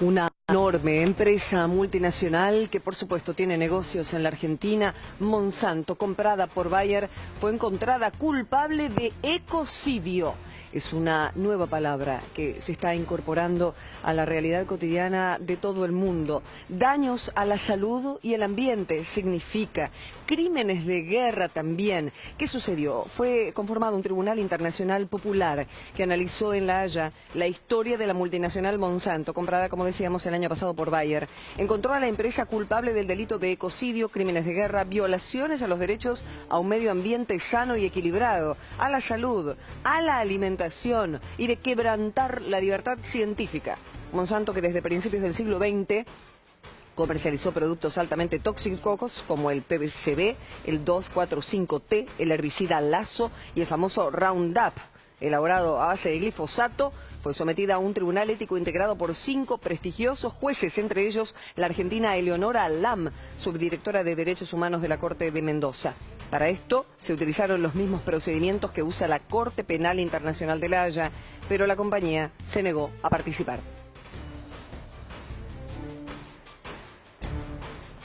Una enorme empresa multinacional que por supuesto tiene negocios en la Argentina, Monsanto, comprada por Bayer, fue encontrada culpable de ecocidio. Es una nueva palabra que se está incorporando a la realidad cotidiana de todo el mundo. Daños a la salud y el ambiente significa crímenes de guerra también. ¿Qué sucedió? Fue conformado un tribunal internacional popular que analizó en La Haya la historia de la multinacional Monsanto, comprada como decíamos el año pasado por Bayer, encontró a la empresa culpable del delito de ecocidio, crímenes de guerra, violaciones a los derechos a un medio ambiente sano y equilibrado, a la salud, a la alimentación y de quebrantar la libertad científica. Monsanto que desde principios del siglo XX comercializó productos altamente tóxicos como el PVCB, el 245T, el herbicida Lazo y el famoso Roundup elaborado a base de glifosato, fue sometida a un tribunal ético integrado por cinco prestigiosos jueces, entre ellos la argentina Eleonora Lam, subdirectora de Derechos Humanos de la Corte de Mendoza. Para esto se utilizaron los mismos procedimientos que usa la Corte Penal Internacional de La Haya, pero la compañía se negó a participar.